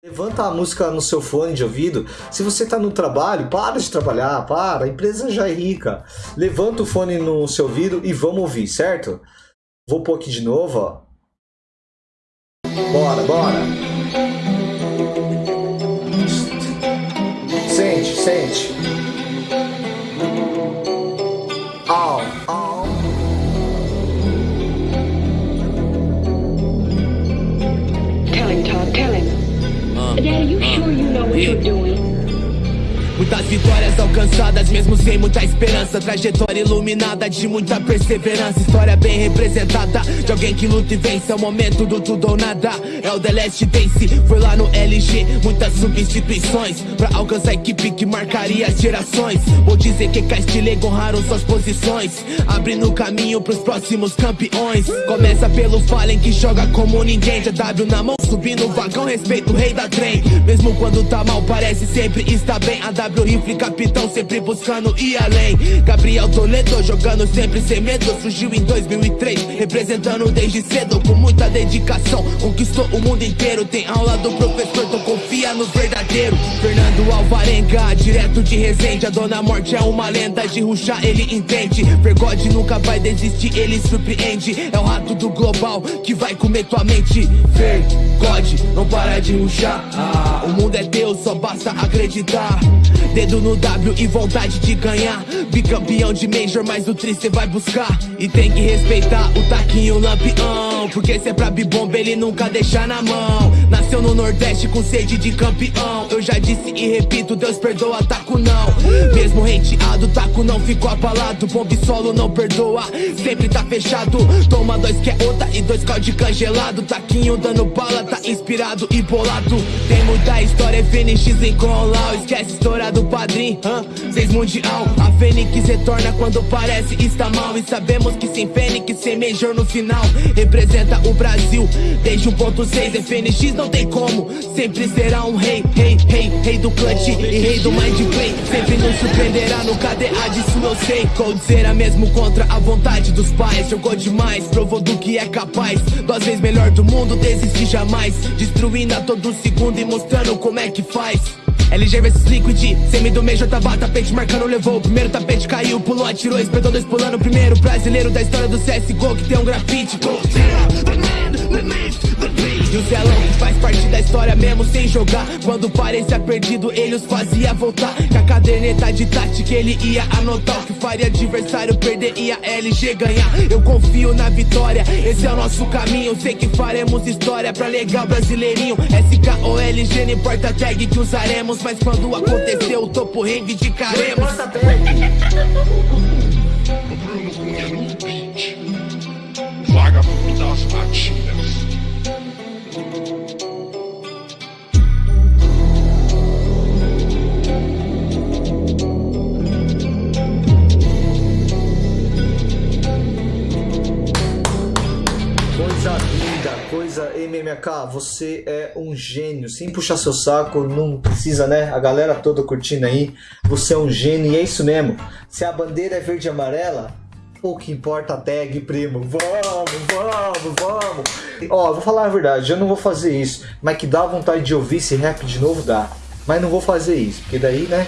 Levanta a música no seu fone de ouvido. Se você está no trabalho, para de trabalhar, para. A empresa já é rica. Levanta o fone no seu ouvido e vamos ouvir, certo? Vou pôr aqui de novo, ó. Bora, bora. Sente, sente. Daddy, you sure you know what you're doing? Muitas vitórias alcançadas, mesmo sem muita esperança. Trajetória iluminada de muita perseverança. História bem representada de alguém que luta e vence. É o momento do tudo ou nada. É o The Last Dance. Foi lá no LG, muitas substituições. Pra alcançar a equipe que marcaria as gerações. Vou dizer que Castilego honraram suas posições. Abrindo caminho pros próximos campeões. Começa pelo Fallen que joga como ninguém. Já W na mão, subindo o vagão. Respeito o rei da trem. Mesmo quando tá mal, parece sempre está bem. A rifle, capitão, sempre buscando ir além. Gabriel Toledo jogando sempre sem medo. Surgiu em 2003, representando desde cedo com muita dedicação. Conquistou o mundo inteiro. Tem aula do professor, então confia no verdadeiro. Fernando Alvarenga, direto de Resende. A Dona Morte é uma lenda de ruxar, ele entende. Vergode nunca vai desistir, ele surpreende. É o rato do global que vai comer tua mente. Vergode, não para de ruxar. Ah, o mundo é Deus, só basta acreditar. Dedo no W e vontade de ganhar. Bicampeão de Major, mas o tri cê vai buscar. E tem que respeitar o taquinho lampião. Porque se é pra bibomba, ele nunca deixa na mão. Nasceu no Nordeste com sede de campeão. Eu já disse e repito, Deus perdoa, taco não. Mesmo hateado, taco não ficou abalado. Bombe solo não perdoa, sempre tá fechado. Toma dois que é outra e dois calde congelado. Taquinho dando bala, tá inspirado e bolado. Tem muita história, FNX em Colau. Esquece história do padrinho, hã? Seis mundial. A Fênix retorna quando parece está mal. E sabemos que sem Fênix, Major no final. Representa o Brasil desde 1.6. FNX não tem como, sempre será um rei, rei, rei, rei do clutch e rei do mind play. Sempre nos surpreenderá no KDA, disso eu sei. Coldzera mesmo contra a vontade dos pais. Jogou demais, provou do que é capaz. Duas vezes melhor do mundo, desiste jamais. Destruindo a todo segundo e mostrando como é que faz. LG vs Liquid, semi do tava tapete marcando, levou o primeiro tapete, caiu, pulou, atirou, espetou dois pulando, primeiro brasileiro da história do CSGO que tem um grafite. E o Zelão faz parte da história mesmo sem jogar. Quando parecia perdido ele os fazia voltar. Com a caderneta de tática ele ia anotar. O que faria adversário perder e a LG ganhar. Eu confio na vitória, esse é o nosso caminho. Sei que faremos história pra legal brasileirinho. SKOLG não importa a tag que usaremos Mas quando acontecer o topo reivindicaremos no beat. Vagabundo das batidas. Coisa linda, coisa MMK, você é um gênio. Sem puxar seu saco, não precisa, né? A galera toda curtindo aí. Você é um gênio e é isso mesmo. Se a bandeira é verde e amarela, pouco importa a tag, primo. Vamos, vamos, vamos. Ó, vou falar a verdade, eu não vou fazer isso. Mas que dá vontade de ouvir esse rap de novo, dá. Mas não vou fazer isso, porque daí, né?